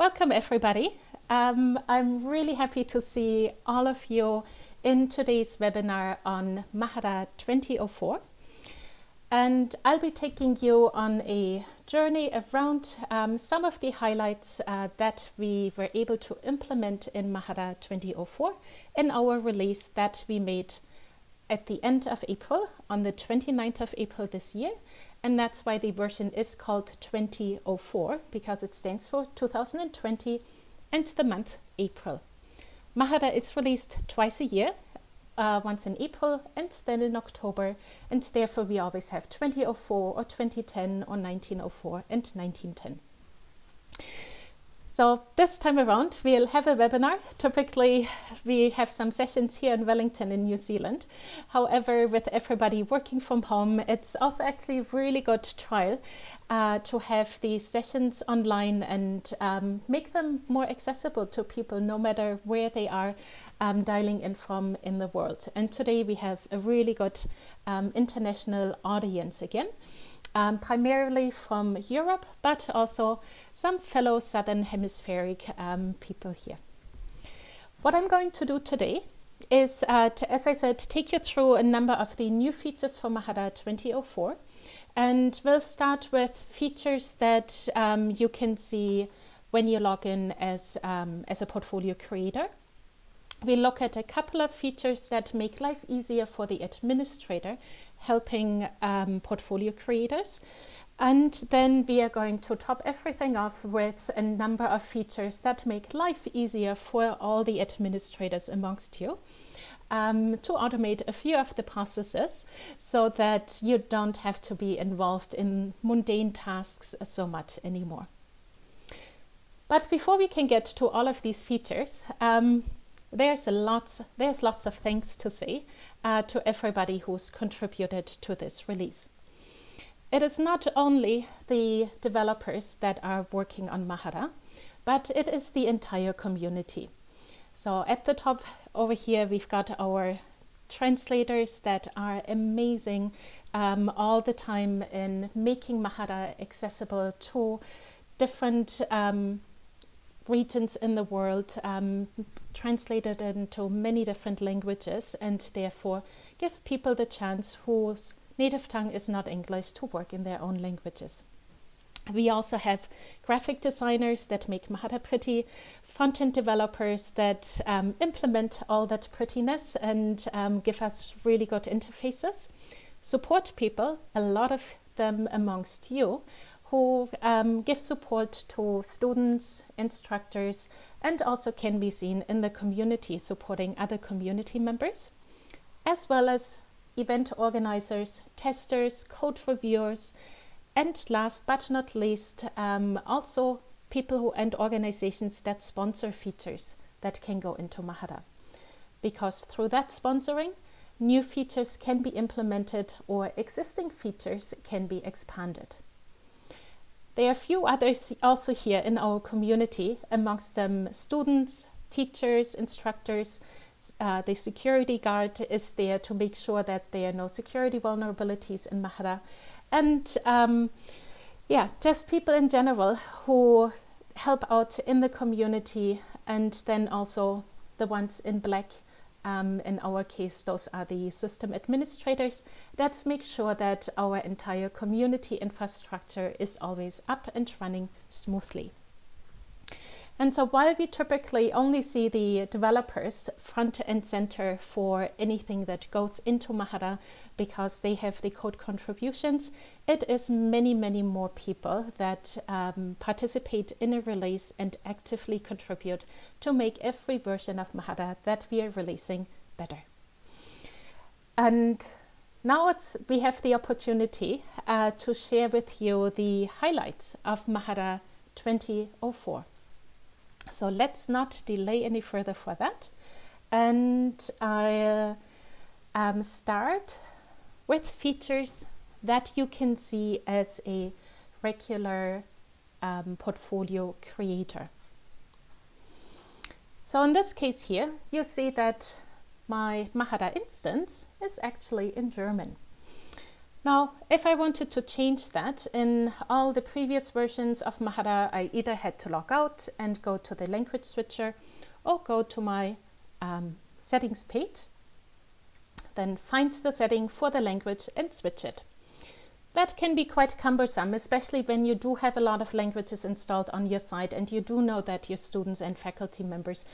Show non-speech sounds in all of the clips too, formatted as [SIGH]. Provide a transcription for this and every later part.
Welcome everybody. Um, I'm really happy to see all of you in today's webinar on Mahara 2004. And I'll be taking you on a journey around um, some of the highlights uh, that we were able to implement in Mahara 2004 in our release that we made at the end of April, on the 29th of April this year, and that's why the version is called 2004 because it stands for 2020 and the month April. Mahara is released twice a year, uh, once in April and then in October and therefore we always have 2004 or 2010 or 1904 and 1910. So this time around, we'll have a webinar. Typically, we have some sessions here in Wellington in New Zealand. However, with everybody working from home, it's also actually a really good trial uh, to have these sessions online and um, make them more accessible to people no matter where they are um, dialing in from in the world. And today we have a really good um, international audience again um, primarily from Europe, but also some fellow Southern Hemispheric um, people here. What I'm going to do today is, uh, to, as I said, take you through a number of the new features for Mahara 2004. And we'll start with features that um, you can see when you log in as, um, as a portfolio creator. We look at a couple of features that make life easier for the administrator helping um, portfolio creators. And then we are going to top everything off with a number of features that make life easier for all the administrators amongst you. Um, to automate a few of the processes so that you don't have to be involved in mundane tasks so much anymore. But before we can get to all of these features, um, there's, a lots, there's lots of things to say uh, to everybody who's contributed to this release. It is not only the developers that are working on Mahara, but it is the entire community. So at the top over here, we've got our translators that are amazing um, all the time in making Mahara accessible to different um, regions in the world, um, translated into many different languages and therefore give people the chance whose native tongue is not English to work in their own languages. We also have graphic designers that make Mahara pretty, front-end developers that um, implement all that prettiness and um, give us really good interfaces. Support people, a lot of them amongst you, who um, give support to students, instructors, and also can be seen in the community supporting other community members, as well as event organizers, testers, code reviewers, and last but not least, um, also people who, and organizations that sponsor features that can go into Mahara. Because through that sponsoring, new features can be implemented or existing features can be expanded. There are a few others also here in our community, amongst them students, teachers, instructors. Uh, the security guard is there to make sure that there are no security vulnerabilities in Mahara. And um, yeah, just people in general who help out in the community and then also the ones in black um, in our case, those are the system administrators that make sure that our entire community infrastructure is always up and running smoothly. And so while we typically only see the developers front and center for anything that goes into Mahara because they have the code contributions, it is many, many more people that um, participate in a release and actively contribute to make every version of Mahara that we are releasing better. And now it's, we have the opportunity uh, to share with you the highlights of Mahara 2004. So let's not delay any further for that. And I'll um, start with features that you can see as a regular um, portfolio creator. So in this case here, you see that my Mahara instance is actually in German. Now, if I wanted to change that in all the previous versions of Mahara, I either had to log out and go to the language switcher or go to my um, settings page, then find the setting for the language and switch it. That can be quite cumbersome, especially when you do have a lot of languages installed on your site and you do know that your students and faculty members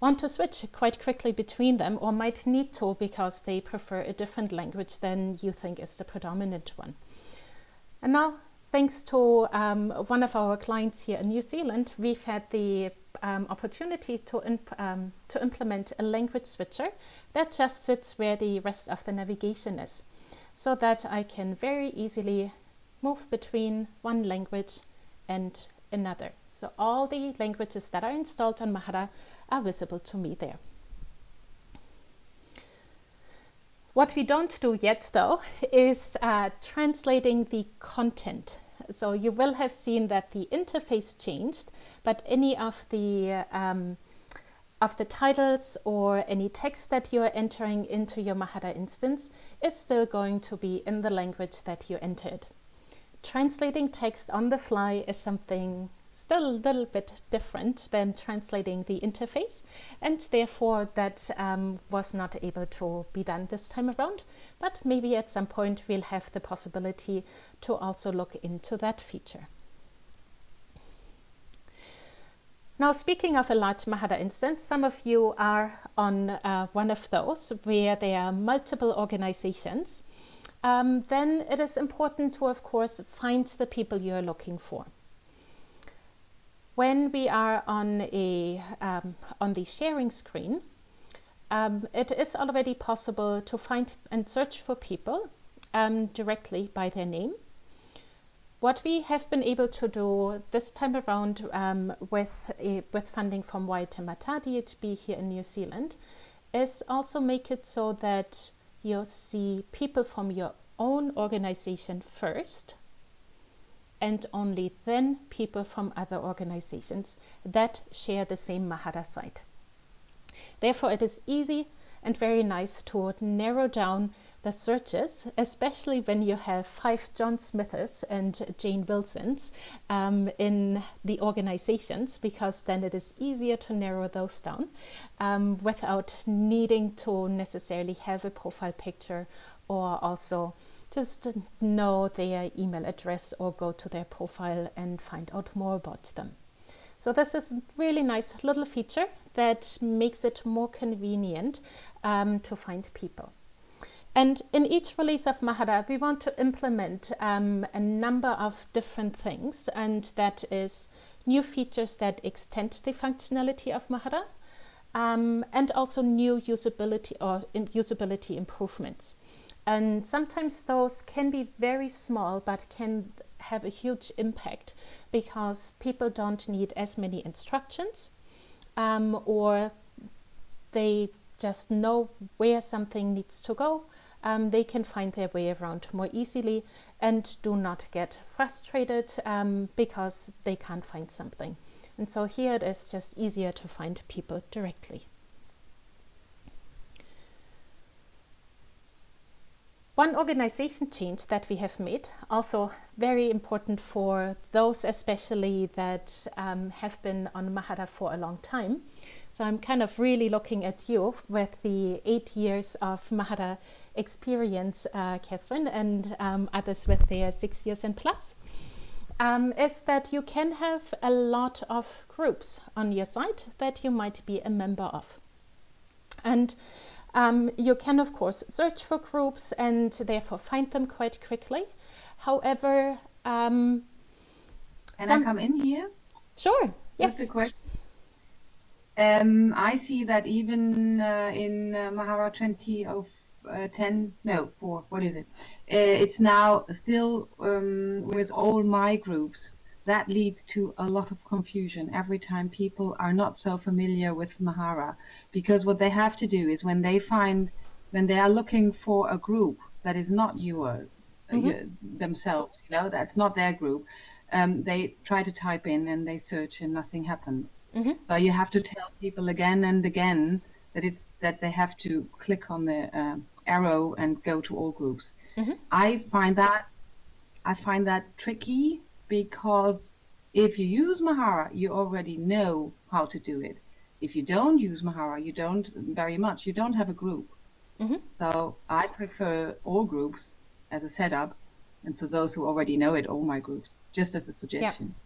want to switch quite quickly between them or might need to because they prefer a different language than you think is the predominant one. And now, thanks to um, one of our clients here in New Zealand, we've had the um, opportunity to, um, to implement a language switcher that just sits where the rest of the navigation is so that I can very easily move between one language and another. So all the languages that are installed on Mahara are visible to me there. What we don't do yet though is uh, translating the content. So you will have seen that the interface changed, but any of the um, of the titles or any text that you are entering into your Mahara instance is still going to be in the language that you entered. Translating text on the fly is something still a little bit different than translating the interface and therefore that um, was not able to be done this time around but maybe at some point we'll have the possibility to also look into that feature. Now speaking of a large Mahara instance, some of you are on uh, one of those where there are multiple organizations. Um, then it is important to of course find the people you're looking for. When we are on, a, um, on the sharing screen, um, it is already possible to find and search for people um, directly by their name. What we have been able to do this time around um, with, a, with funding from Waitemata DHB here in New Zealand is also make it so that you see people from your own organization first and only then people from other organizations that share the same Mahara site. Therefore, it is easy and very nice to narrow down the searches, especially when you have five John Smiths and Jane Wilsons um, in the organizations, because then it is easier to narrow those down um, without needing to necessarily have a profile picture or also just know their email address or go to their profile and find out more about them. So this is a really nice little feature that makes it more convenient um, to find people. And in each release of Mahara, we want to implement um, a number of different things, and that is new features that extend the functionality of Mahara, um, and also new usability or usability improvements. And sometimes those can be very small, but can have a huge impact because people don't need as many instructions um, or they just know where something needs to go. Um, they can find their way around more easily and do not get frustrated um, because they can't find something. And so here it is just easier to find people directly. One organization change that we have made, also very important for those especially that um, have been on Mahara for a long time. So I'm kind of really looking at you with the eight years of Mahara experience, uh, Catherine, and um, others with their six years and plus, um, is that you can have a lot of groups on your site that you might be a member of. And um, you can, of course, search for groups and therefore find them quite quickly. However, um, can I come in here? Sure. Yes. a question. Um, I see that even uh, in uh, Mahara 20 of uh, 10, no, 4, what is it? Uh, it's now still um, with all my groups that leads to a lot of confusion every time people are not so familiar with Mahara. Because what they have to do is when they find, when they are looking for a group that is not your, mm -hmm. your themselves, you know, that's not their group, um, they try to type in and they search and nothing happens. Mm -hmm. So you have to tell people again and again that it's that they have to click on the uh, arrow and go to all groups. Mm -hmm. I find that I find that tricky because if you use Mahara, you already know how to do it. If you don't use Mahara, you don't very much. You don't have a group. Mm -hmm. So I prefer all groups as a setup, and for those who already know it, all my groups, just as a suggestion. Yeah.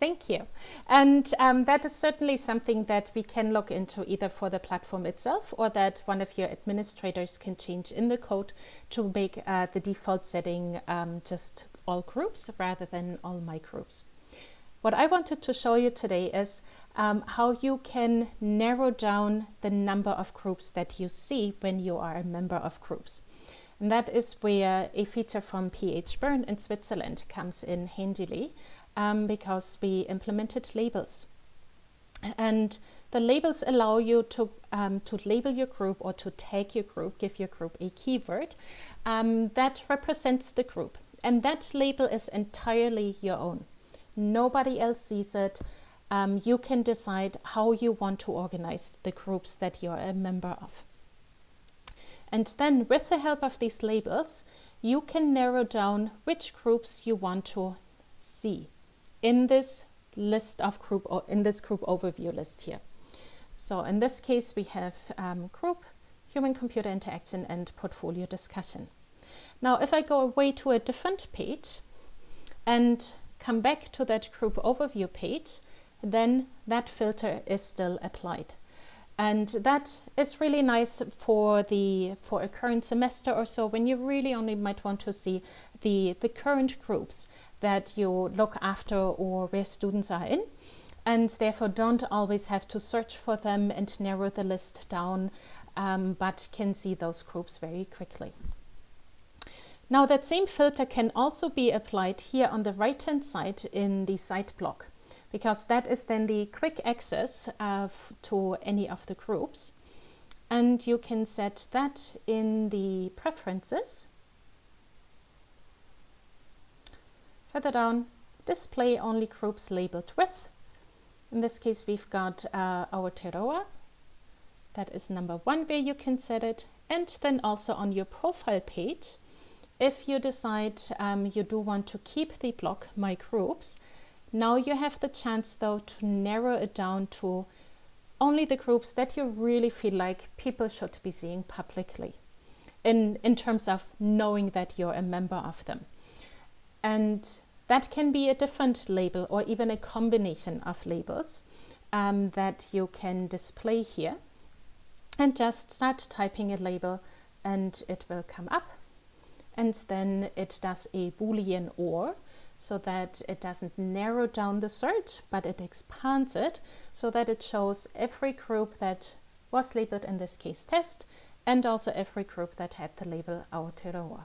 Thank you. And um, that is certainly something that we can look into either for the platform itself or that one of your administrators can change in the code to make uh, the default setting um, just all groups rather than all my groups. What I wanted to show you today is um, how you can narrow down the number of groups that you see when you are a member of groups. And that is where a feature from PH Bern in Switzerland comes in handily um, because we implemented labels. And the labels allow you to, um, to label your group or to tag your group, give your group a keyword um, that represents the group. And that label is entirely your own. Nobody else sees it. Um, you can decide how you want to organize the groups that you're a member of. And then with the help of these labels, you can narrow down which groups you want to see in this list of group or in this group overview list here. So in this case, we have um, group, human computer interaction and portfolio discussion. Now, if I go away to a different page and come back to that group overview page, then that filter is still applied. And that is really nice for the for a current semester or so when you really only might want to see the, the current groups that you look after or where students are in and therefore don't always have to search for them and narrow the list down um, but can see those groups very quickly. Now that same filter can also be applied here on the right hand side in the site block because that is then the quick access uh, to any of the groups and you can set that in the preferences Further down, display only groups labeled with. In this case, we've got uh, Aotearoa. That is number one where you can set it. And then also on your profile page, if you decide um, you do want to keep the block My Groups, now you have the chance though to narrow it down to only the groups that you really feel like people should be seeing publicly in, in terms of knowing that you're a member of them. And that can be a different label or even a combination of labels um, that you can display here. And just start typing a label and it will come up. And then it does a boolean or so that it doesn't narrow down the search, but it expands it so that it shows every group that was labeled in this case test and also every group that had the label Aotearoa.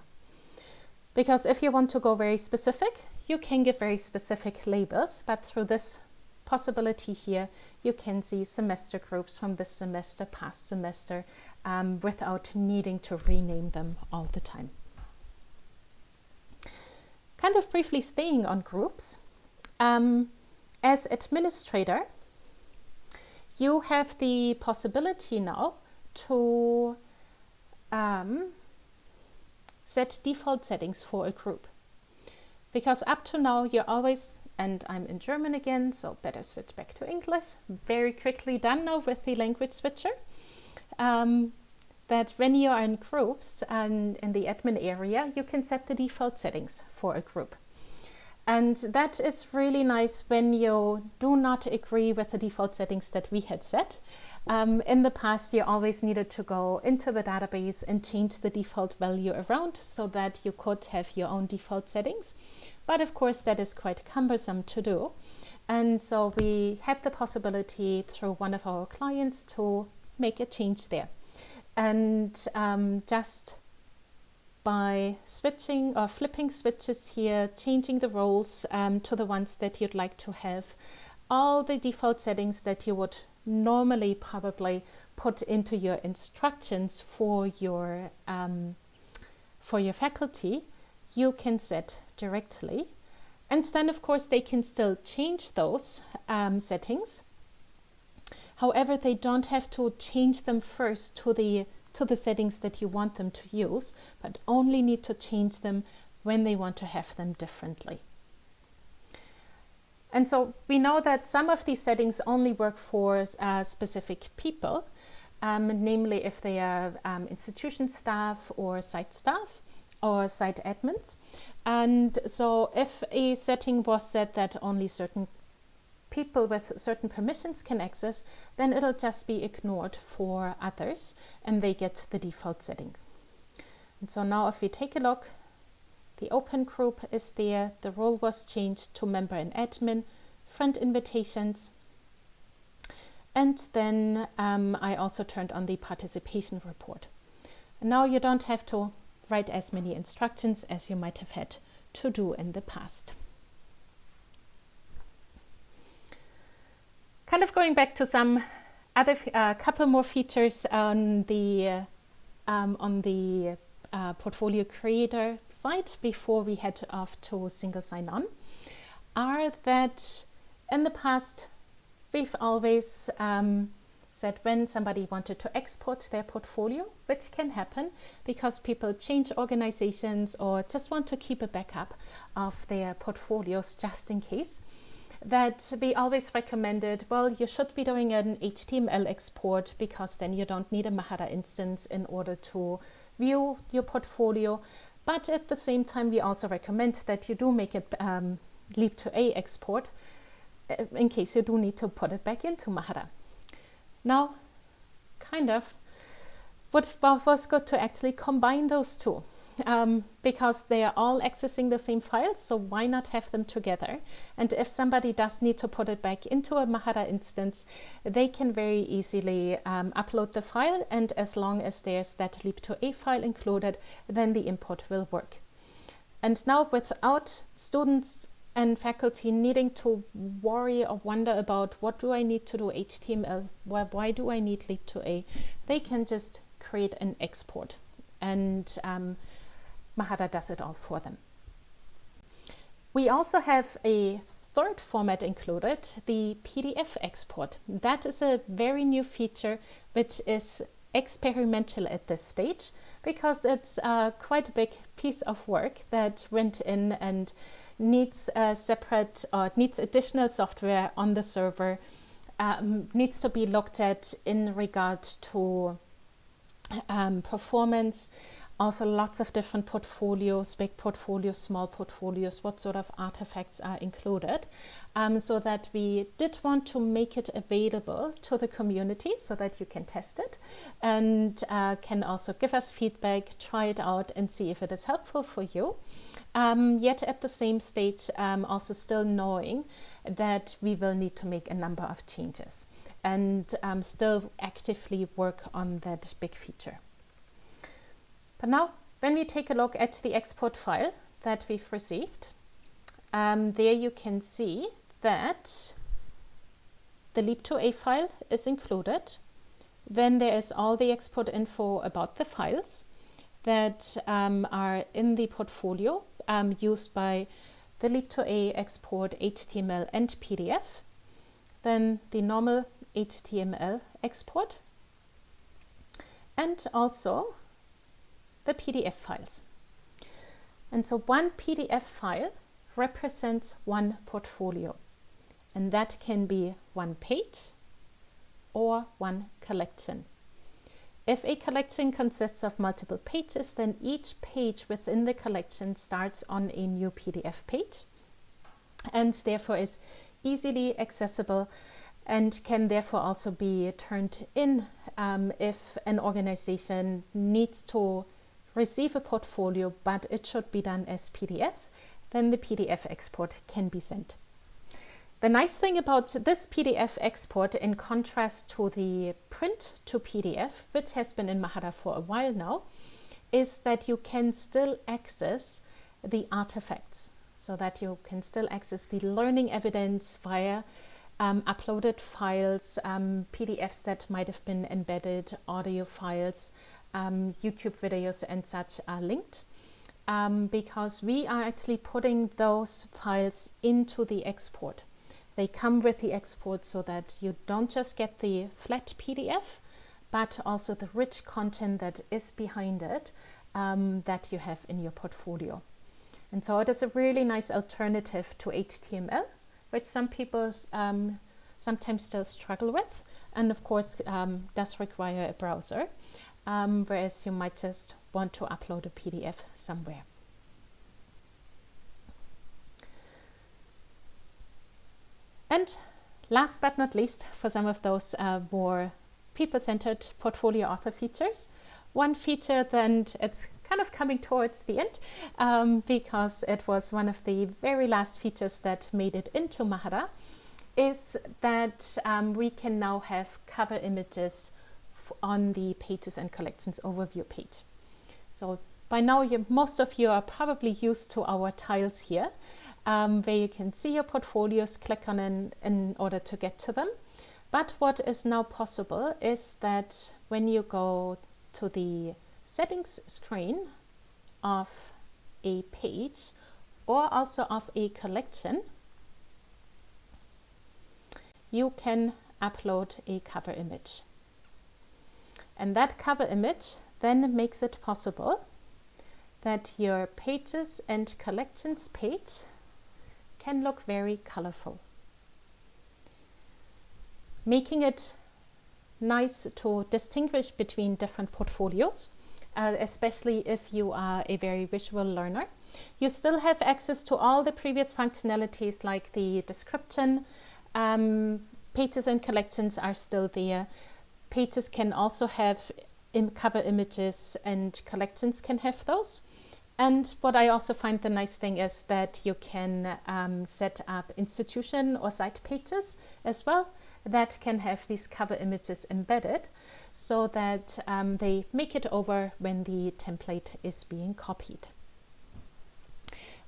Because if you want to go very specific, you can give very specific labels, but through this possibility here, you can see semester groups from this semester, past semester, um, without needing to rename them all the time. Kind of briefly staying on groups, um, as administrator, you have the possibility now to um, set default settings for a group. Because up to now you're always and I'm in German again so better switch back to English very quickly done now with the language switcher. Um, that when you are in groups and in the admin area you can set the default settings for a group and that is really nice when you do not agree with the default settings that we had set um, in the past, you always needed to go into the database and change the default value around so that you could have your own default settings. But of course, that is quite cumbersome to do. And so we had the possibility through one of our clients to make a change there. And um, just by switching or flipping switches here, changing the roles um, to the ones that you'd like to have, all the default settings that you would normally probably put into your instructions for your um, for your faculty you can set directly. And then of course they can still change those um, settings however they don't have to change them first to the to the settings that you want them to use, but only need to change them when they want to have them differently. And so we know that some of these settings only work for uh, specific people, um, namely if they are um, institution staff or site staff or site admins. And so if a setting was set that only certain people with certain permissions can access, then it'll just be ignored for others and they get the default setting. And so now if we take a look, the open group is there, the role was changed to member and admin, friend invitations, and then um, I also turned on the participation report. And now you don't have to write as many instructions as you might have had to do in the past. Kind of going back to some other uh, couple more features on the um, on the uh, portfolio creator side before we head off to single sign-on are that in the past we've always um, said when somebody wanted to export their portfolio, which can happen because people change organizations or just want to keep a backup of their portfolios just in case, that we always recommended, well, you should be doing an HTML export because then you don't need a Mahara instance in order to view your portfolio. But at the same time, we also recommend that you do make a um, Leap2A export uh, in case you do need to put it back into Mahara. Now, kind of, what was good to actually combine those two um, because they are all accessing the same files, so why not have them together? And if somebody does need to put it back into a Mahara instance, they can very easily um, upload the file, and as long as there's that leap2a file included, then the import will work. And now without students and faculty needing to worry or wonder about what do I need to do HTML, why, why do I need leap2a, they can just create an export and um, Mahara does it all for them. We also have a third format included, the PDF export. That is a very new feature which is experimental at this stage because it's uh, quite a big piece of work that went in and needs a separate or needs additional software on the server, um, needs to be looked at in regard to um, performance, also lots of different portfolios, big portfolios, small portfolios, what sort of artifacts are included. Um, so that we did want to make it available to the community so that you can test it and uh, can also give us feedback, try it out and see if it is helpful for you. Um, yet at the same stage, um, also still knowing that we will need to make a number of changes and um, still actively work on that big feature. But now, when we take a look at the export file that we've received, um, there you can see that the leap2a file is included. Then there is all the export info about the files that um, are in the portfolio um, used by the leap2a export HTML and PDF. Then the normal HTML export. And also the PDF files. And so one PDF file represents one portfolio and that can be one page or one collection. If a collection consists of multiple pages, then each page within the collection starts on a new PDF page and therefore is easily accessible and can therefore also be turned in um, if an organization needs to receive a portfolio, but it should be done as PDF, then the PDF export can be sent. The nice thing about this PDF export in contrast to the print to PDF, which has been in Mahara for a while now, is that you can still access the artifacts so that you can still access the learning evidence via um, uploaded files, um, PDFs that might have been embedded, audio files, um, YouTube videos and such are linked um, because we are actually putting those files into the export. They come with the export so that you don't just get the flat PDF, but also the rich content that is behind it um, that you have in your portfolio. And so it is a really nice alternative to HTML, which some people um, sometimes still struggle with, and of course um, does require a browser, um, whereas you might just want to upload a PDF somewhere. And last but not least, for some of those uh, more people-centered portfolio author features, one feature that it's kind of coming towards the end um, because it was one of the very last features that made it into Mahara is that um, we can now have cover images on the pages and collections overview page. So by now you, most of you are probably used to our tiles here um, where you can see your portfolios, click on them in order to get to them. But what is now possible is that when you go to the settings screen of a page or also of a collection, you can upload a cover image. And that cover image then makes it possible that your pages and collections page can look very colorful. Making it nice to distinguish between different portfolios, uh, especially if you are a very visual learner. You still have access to all the previous functionalities like the description, um, pages and collections are still there. Pages can also have cover images and collections can have those. And what I also find the nice thing is that you can um, set up institution or site pages as well that can have these cover images embedded so that um, they make it over when the template is being copied.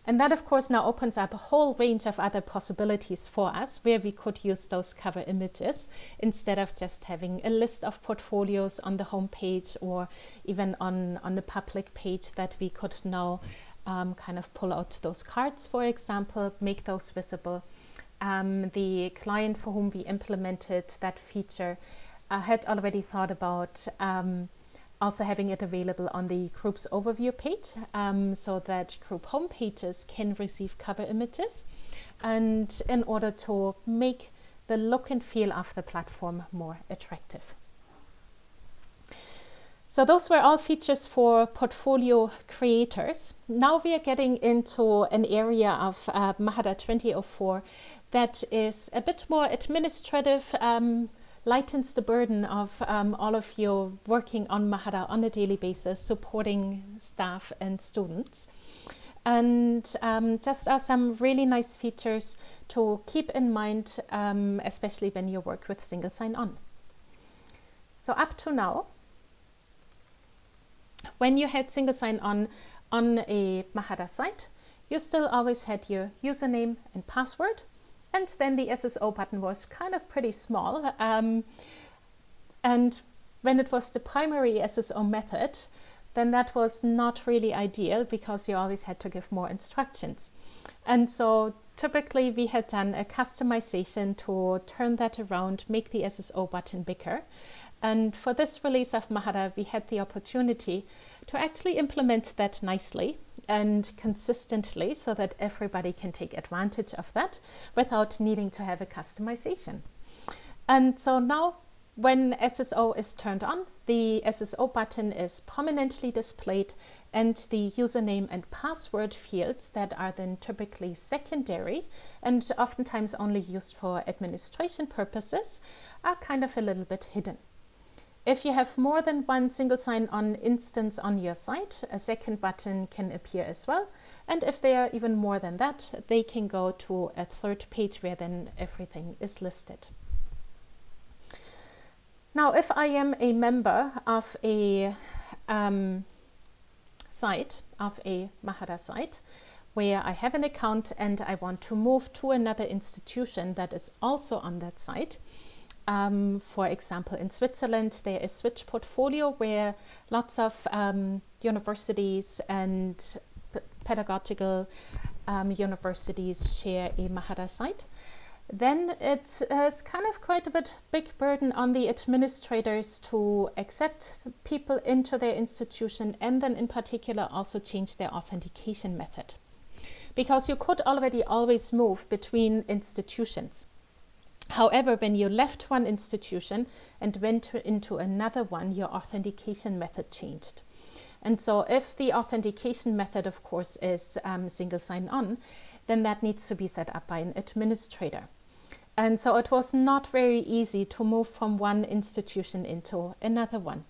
And that of course now opens up a whole range of other possibilities for us where we could use those cover images instead of just having a list of portfolios on the home page or even on, on the public page that we could now um, kind of pull out those cards, for example, make those visible. Um, the client for whom we implemented that feature uh, had already thought about um, also having it available on the group's overview page um, so that group home pages can receive cover images and in order to make the look and feel of the platform more attractive. So those were all features for portfolio creators. Now we are getting into an area of uh, Mahara 2004 that is a bit more administrative, um, lightens the burden of um, all of you working on Mahara on a daily basis, supporting staff and students. And um, just are some really nice features to keep in mind, um, especially when you work with single sign-on. So up to now, when you had single sign-on on a Mahara site, you still always had your username and password and then the SSO button was kind of pretty small. Um, and when it was the primary SSO method, then that was not really ideal because you always had to give more instructions. And so typically we had done a customization to turn that around, make the SSO button bigger. And for this release of Mahara, we had the opportunity to actually implement that nicely and consistently so that everybody can take advantage of that without needing to have a customization. And so now when SSO is turned on, the SSO button is prominently displayed and the username and password fields that are then typically secondary and oftentimes only used for administration purposes are kind of a little bit hidden. If you have more than one single sign-on instance on your site, a second button can appear as well. And if they are even more than that, they can go to a third page where then everything is listed. Now, if I am a member of a um, site, of a Mahara site, where I have an account and I want to move to another institution that is also on that site, um, for example, in Switzerland, there is Switch Portfolio where lots of um, universities and pedagogical um, universities share a Mahara site. then it is kind of quite a bit big burden on the administrators to accept people into their institution and then in particular also change their authentication method. Because you could already always move between institutions. However, when you left one institution and went into another one, your authentication method changed. And so if the authentication method, of course, is um, single sign-on, then that needs to be set up by an administrator. And so it was not very easy to move from one institution into another one.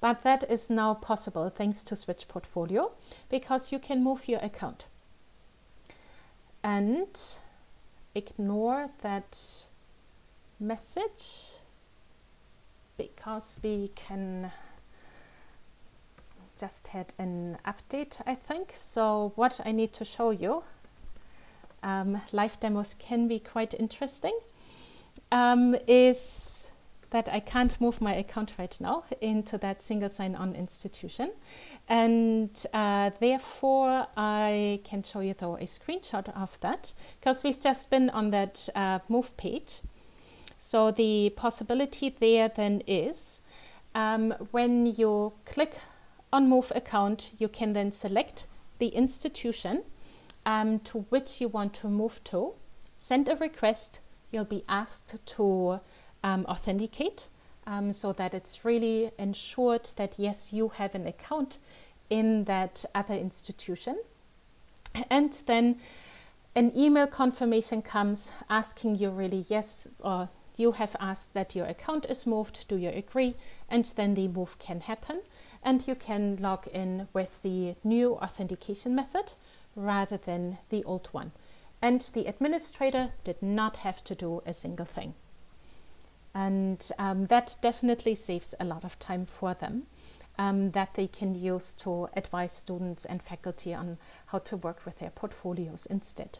But that is now possible thanks to Switch Portfolio because you can move your account. And ignore that message because we can just had an update I think. So what I need to show you um, live demos can be quite interesting, um, is that I can't move my account right now into that single sign-on institution. And uh, therefore, I can show you though a screenshot of that because we've just been on that uh, move page. So the possibility there then is um, when you click on move account, you can then select the institution um, to which you want to move to, send a request, you'll be asked to um, authenticate um, so that it's really ensured that yes, you have an account in that other institution. And then an email confirmation comes asking you really yes or you have asked that your account is moved, do you agree? And then the move can happen and you can log in with the new authentication method rather than the old one. And the administrator did not have to do a single thing. And um, that definitely saves a lot of time for them um, that they can use to advise students and faculty on how to work with their portfolios instead.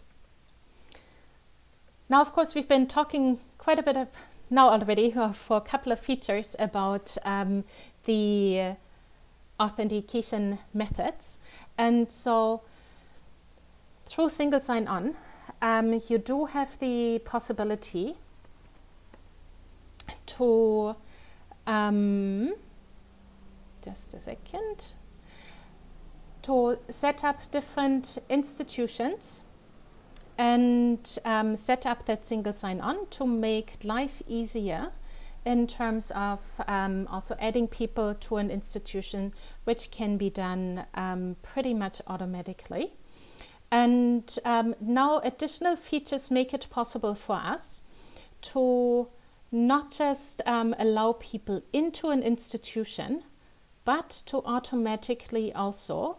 Now, of course, we've been talking quite a bit of now already [LAUGHS] for a couple of features about um, the authentication methods. And so through single sign-on, um, you do have the possibility to, um, just a second, to set up different institutions and um, set up that single sign-on to make life easier in terms of um, also adding people to an institution, which can be done um, pretty much automatically. And um, now additional features make it possible for us to not just um, allow people into an institution, but to automatically also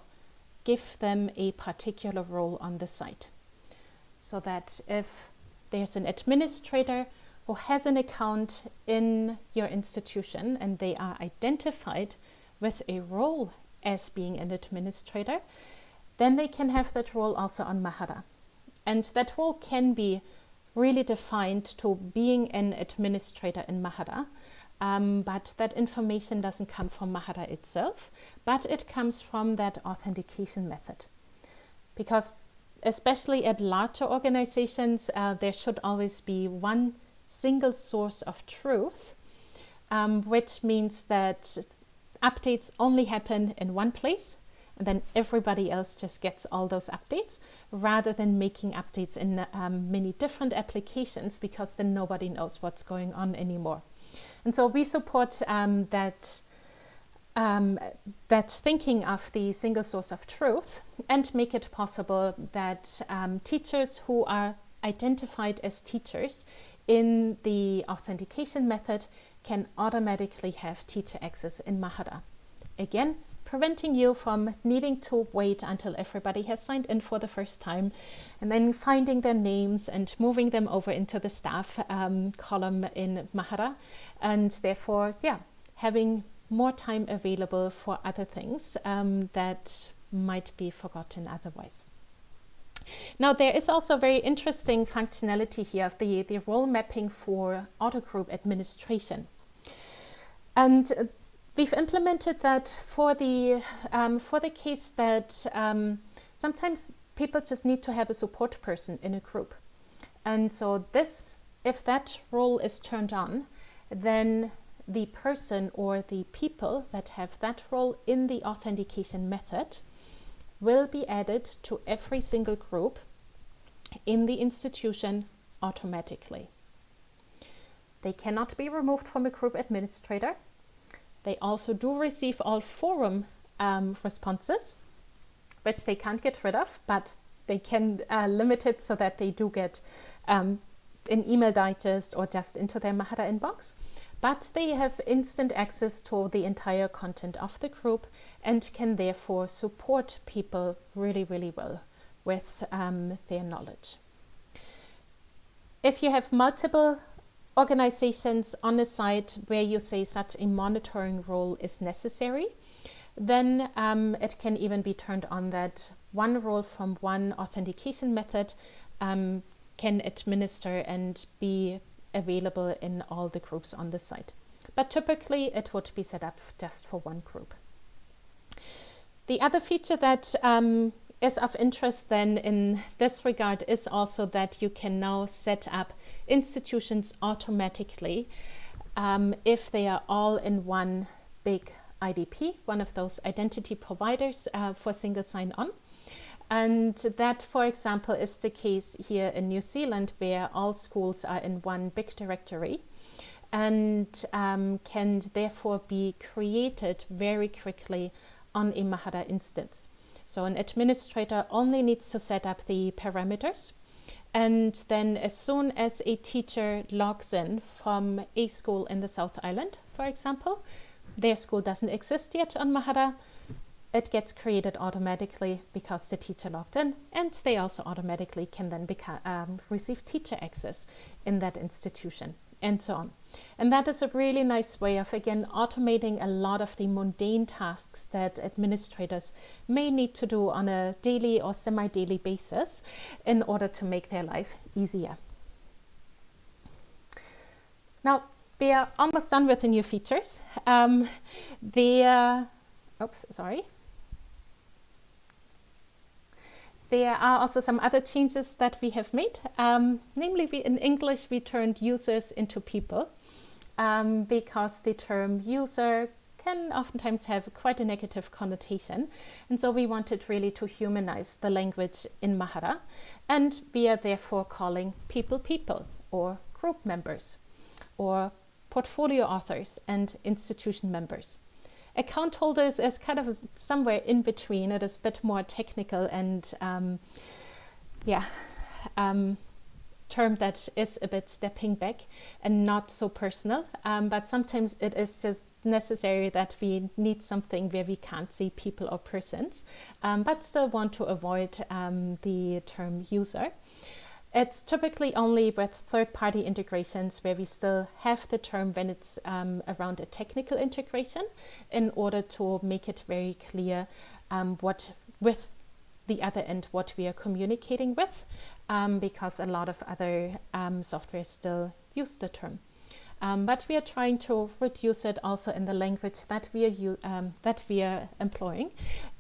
give them a particular role on the site. So that if there's an administrator who has an account in your institution and they are identified with a role as being an administrator, then they can have that role also on Mahara. And that role can be really defined to being an administrator in Mahara, um, but that information doesn't come from Mahara itself, but it comes from that authentication method. Because especially at larger organizations, uh, there should always be one single source of truth, um, which means that updates only happen in one place and then everybody else just gets all those updates rather than making updates in um, many different applications because then nobody knows what's going on anymore. And so we support um, that um, that thinking of the single source of truth and make it possible that um, teachers who are identified as teachers in the authentication method can automatically have teacher access in Mahara. Again, preventing you from needing to wait until everybody has signed in for the first time and then finding their names and moving them over into the staff um, column in Mahara and therefore, yeah, having more time available for other things um, that might be forgotten otherwise. Now there is also very interesting functionality here of the, the role mapping for auto group administration. And We've implemented that for the, um, for the case that um, sometimes people just need to have a support person in a group. And so this, if that role is turned on, then the person or the people that have that role in the authentication method will be added to every single group in the institution automatically. They cannot be removed from a group administrator. They also do receive all forum um, responses, which they can't get rid of, but they can uh, limit it so that they do get um, an email digest or just into their Mahara inbox. But they have instant access to the entire content of the group and can therefore support people really, really well with um, their knowledge. If you have multiple organizations on a site where you say such a monitoring role is necessary, then um, it can even be turned on that one role from one authentication method um, can administer and be available in all the groups on the site. But typically it would be set up just for one group. The other feature that um, is of interest then in this regard is also that you can now set up institutions automatically um, if they are all in one big IDP, one of those identity providers uh, for single sign-on. And that, for example, is the case here in New Zealand, where all schools are in one big directory and um, can therefore be created very quickly on a Mahara instance. So an administrator only needs to set up the parameters and then as soon as a teacher logs in from a school in the South Island, for example, their school doesn't exist yet on Mahara, it gets created automatically because the teacher logged in and they also automatically can then become, um, receive teacher access in that institution and so on. And that is a really nice way of, again, automating a lot of the mundane tasks that administrators may need to do on a daily or semi-daily basis in order to make their life easier. Now, we are almost done with the new features. Um, the, uh, oops, sorry. There are also some other changes that we have made. Um, namely, we, in English, we turned users into people um, because the term user can oftentimes have quite a negative connotation. And so we wanted really to humanize the language in Mahara. And we are therefore calling people people or group members or portfolio authors and institution members. Account holders is kind of somewhere in between. It is a bit more technical and um, yeah, um, term that is a bit stepping back and not so personal. Um, but sometimes it is just necessary that we need something where we can't see people or persons, um, but still want to avoid um, the term user. It's typically only with third-party integrations where we still have the term when it's um, around a technical integration in order to make it very clear um, what with the other end what we are communicating with um, because a lot of other um, software still use the term. Um, but we are trying to reduce it also in the language that we are um, that we are employing,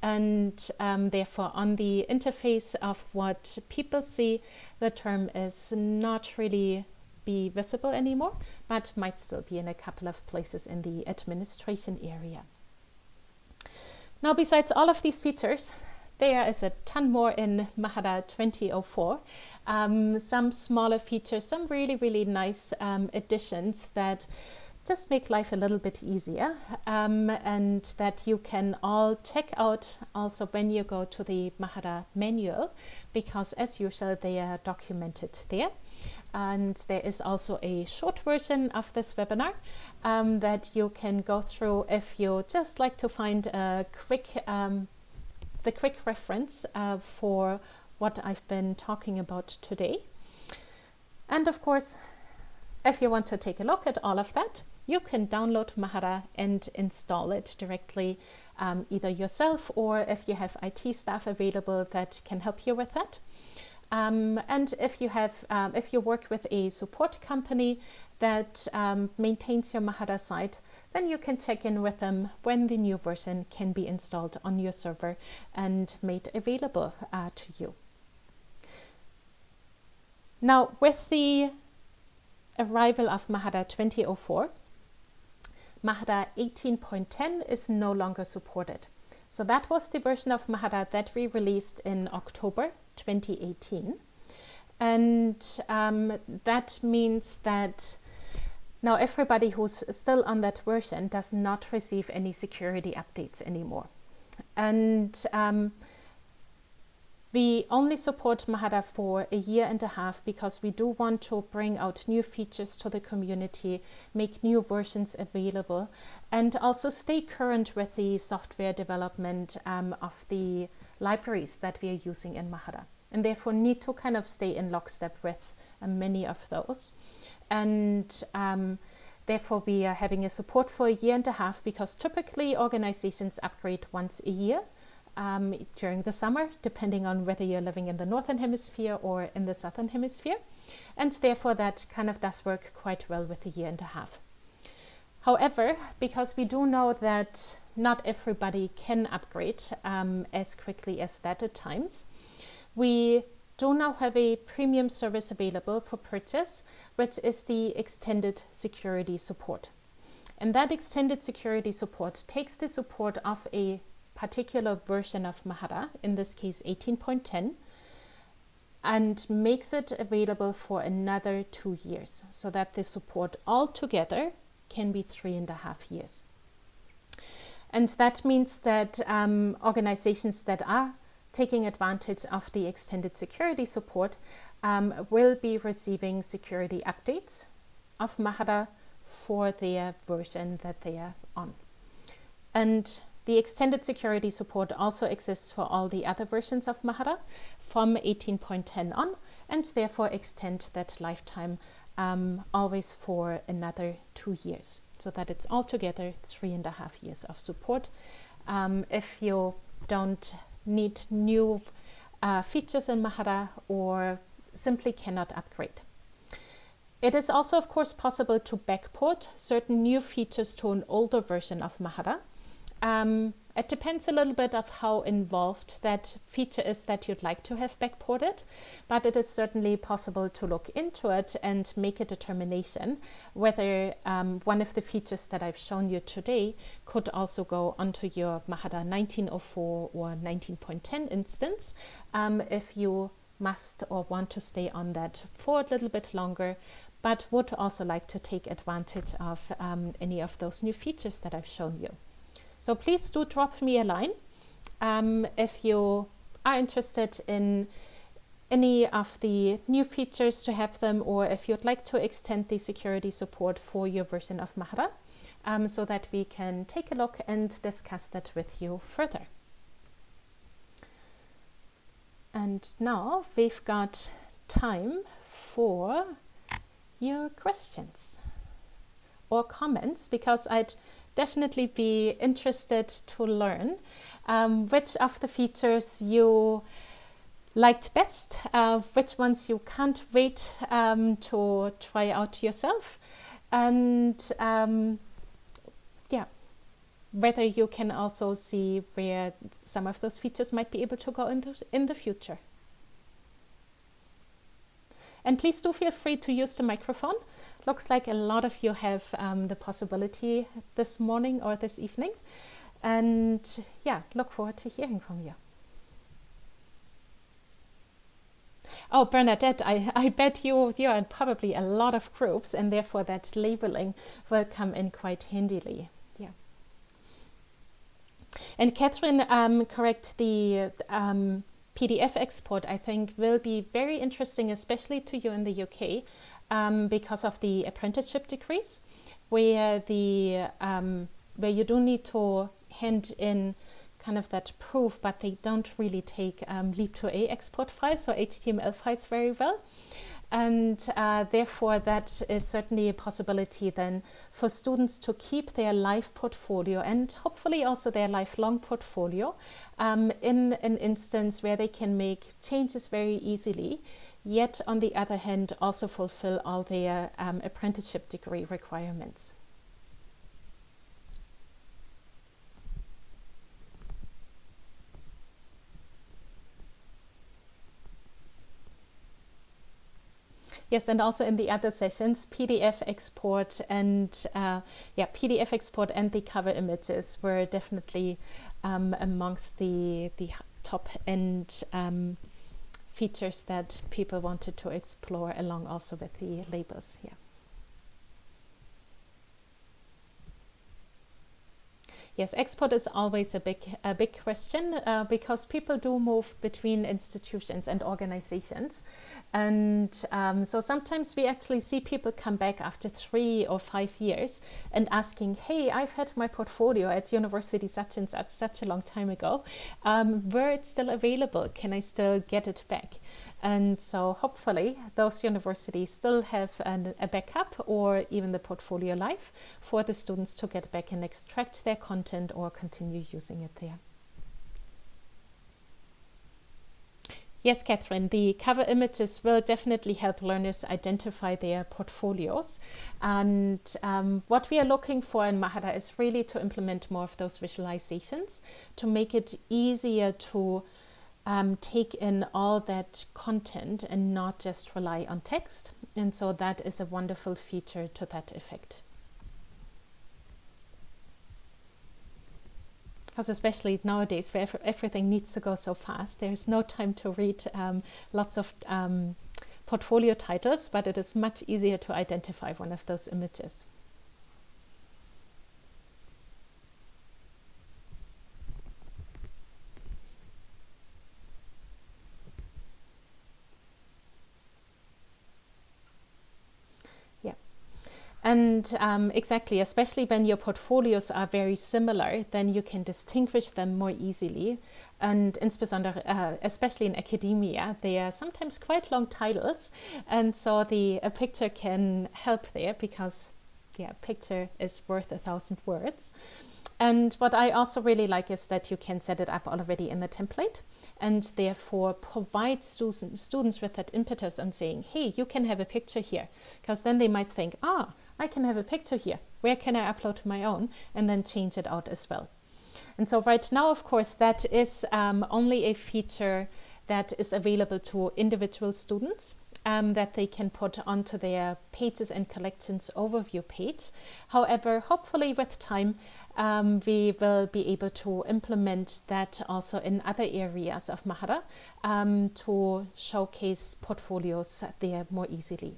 and um, therefore on the interface of what people see, the term is not really be visible anymore, but might still be in a couple of places in the administration area. Now, besides all of these features, there is a ton more in Mahara 2004 um, some smaller features, some really, really nice um, additions that just make life a little bit easier um, and that you can all check out also when you go to the Mahara manual because as usual they are documented there. And there is also a short version of this webinar um, that you can go through if you just like to find a quick um, the quick reference uh, for what I've been talking about today. And of course, if you want to take a look at all of that, you can download Mahara and install it directly um, either yourself or if you have IT staff available that can help you with that. Um, and if you have, um, if you work with a support company that um, maintains your Mahara site, then you can check in with them when the new version can be installed on your server and made available uh, to you. Now, with the arrival of Mahara 2004, Mahara 18.10 is no longer supported. So that was the version of Mahara that we released in October 2018. And um, that means that now everybody who's still on that version does not receive any security updates anymore. And um, we only support Mahara for a year and a half because we do want to bring out new features to the community, make new versions available, and also stay current with the software development um, of the libraries that we are using in Mahara. And therefore need to kind of stay in lockstep with uh, many of those. And um, therefore we are having a support for a year and a half because typically organizations upgrade once a year um, during the summer, depending on whether you're living in the northern hemisphere or in the southern hemisphere. And therefore that kind of does work quite well with a year and a half. However, because we do know that not everybody can upgrade um, as quickly as that at times, we do now have a premium service available for purchase, which is the extended security support. And that extended security support takes the support of a particular version of Mahara, in this case 18.10, and makes it available for another two years so that the support altogether can be three and a half years. And that means that um, organizations that are taking advantage of the extended security support um, will be receiving security updates of Mahara for their version that they are on. And the extended security support also exists for all the other versions of Mahara from 18.10 on and therefore extend that lifetime um, always for another two years so that it's altogether three and a half years of support. Um, if you don't need new uh, features in Mahara or simply cannot upgrade. It is also, of course, possible to backport certain new features to an older version of Mahara um, it depends a little bit of how involved that feature is that you'd like to have backported, but it is certainly possible to look into it and make a determination whether um, one of the features that I've shown you today could also go onto your Mahara 1904 or 19.10 instance um, if you must or want to stay on that for a little bit longer but would also like to take advantage of um, any of those new features that I've shown you. So please do drop me a line um, if you are interested in any of the new features to have them or if you'd like to extend the security support for your version of Mahara um, so that we can take a look and discuss that with you further. And now we've got time for your questions or comments because I'd definitely be interested to learn um, which of the features you liked best, uh, which ones you can't wait um, to try out yourself, and um, yeah, whether you can also see where some of those features might be able to go in the, in the future. And please do feel free to use the microphone looks like a lot of you have um, the possibility this morning or this evening. And yeah, look forward to hearing from you. Oh, Bernadette, I, I bet you, you are in probably a lot of groups and therefore that labeling will come in quite handily. Yeah. And Catherine, um, correct, the um, PDF export I think will be very interesting, especially to you in the UK, um, because of the apprenticeship degrees, where the um, where you do need to hand in kind of that proof, but they don't really take um, Leap2A export files or HTML files very well. And uh, therefore, that is certainly a possibility then for students to keep their life portfolio and hopefully also their lifelong portfolio um, in an instance where they can make changes very easily yet on the other hand also fulfill all their um, apprenticeship degree requirements. Yes, and also in the other sessions, PDF export and uh, yeah, PDF export and the cover images were definitely um, amongst the the top end um, features that people wanted to explore along also with the labels. Yeah. Yes, export is always a big a big question uh, because people do move between institutions and organizations, and um, so sometimes we actually see people come back after three or five years and asking, "Hey, I've had my portfolio at university such and such such a long time ago. Um, where it's still available? Can I still get it back?" And so hopefully those universities still have an, a backup or even the portfolio live for the students to get back and extract their content or continue using it there. Yes, Catherine, the cover images will definitely help learners identify their portfolios. And um, what we are looking for in Mahara is really to implement more of those visualizations to make it easier to um, take in all that content and not just rely on text. And so that is a wonderful feature to that effect. Because especially nowadays where everything needs to go so fast, there's no time to read um, lots of um, portfolio titles, but it is much easier to identify one of those images. And um, exactly, especially when your portfolios are very similar, then you can distinguish them more easily. And insbesondere, uh, especially in academia, they are sometimes quite long titles. And so the a picture can help there because, yeah, picture is worth a thousand words. And what I also really like is that you can set it up already in the template and therefore provide students with that impetus and saying, hey, you can have a picture here. Because then they might think, ah, I can have a picture here. Where can I upload my own and then change it out as well? And so right now, of course, that is um, only a feature that is available to individual students um, that they can put onto their pages and collections overview page. However, hopefully with time, um, we will be able to implement that also in other areas of Mahara um, to showcase portfolios there more easily.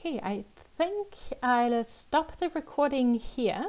Okay, I think I'll stop the recording here